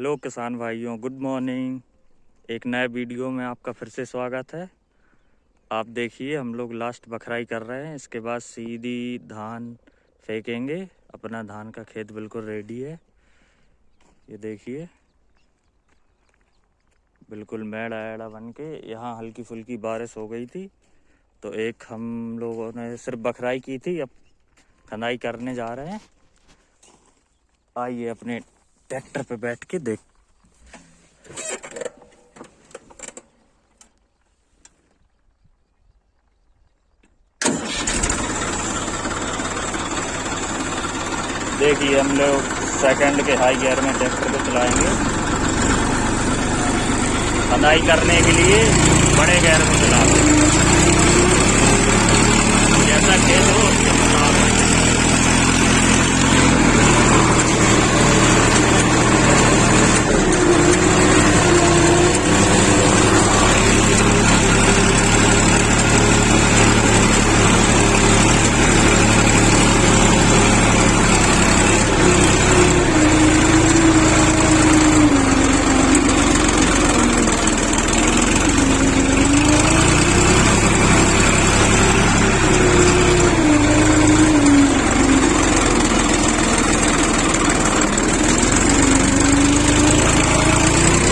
Hello किसान भाइयों, good morning. एक नए वीडियो में आपका फिर से स्वागत है। आप देखिए, हम लोग लास्ट बखराई कर रहे हैं, इसके बाद सीधी धान फेंकेंगे। अपना धान का खेत बिल्कुल रेडी है। ये देखिए, बिल्कुल मेड़ा एड़ा बन के यहाँ हल्की फुल्की बारिश हो गई थी। तो एक हम लोगों ने सिर्फ़ बखराई की थी, अब खनाई करने जा रहे हैं। आइए अपने ट्रैक्टर पे बैठ के देख। देखिए, हम लोग सेकंड के हाई गियर में ट्रैक्टर को चलाएँगे। खनाई करने के लिए बड़े गियर में चलाएँगे जैसा खेत हो उसके मुताबिक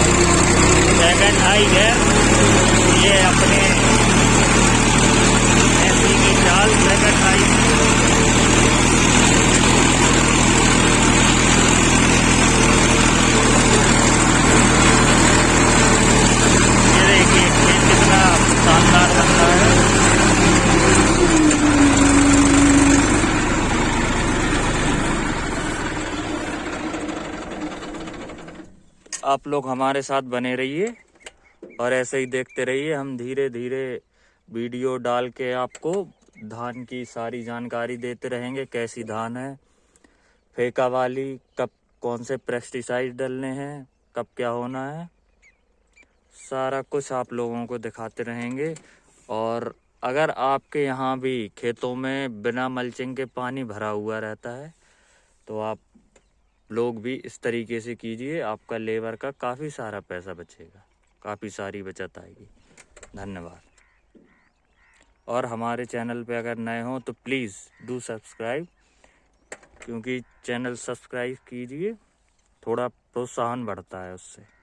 सेकंड हाई है ये अपने ऐसी की चाल सेकंड हाई ये देखिए खेत कितना शानदार बन रहा है आप लोग हमारे साथ बने रहिए और ऐसे ही देखते रहिए। हम धीरे धीरे वीडियो डाल के आपको धान की सारी जानकारी देते रहेंगे, कैसी धान है, फेंका वाली, कब कौन से पेस्टिसाइड डलने हैं, कब क्या होना है, सारा कुछ आप लोगों को दिखाते रहेंगे। और अगर आपके यहाँ भी खेतों में बिना मल्चिंग के पानी भरा हुआ रहता है तो आप लोग भी इस तरीके से कीजिए, आपका लेबर का काफ़ी सारा पैसा बचेगा। काफ़ी सारी बचत आएगी। धन्यवाद। और हमारे चैनल पे अगर नए हो तो प्लीज़ डू सब्सक्राइब, क्योंकि चैनल सब्सक्राइब कीजिए, थोड़ा प्रोत्साहन बढ़ता है उससे।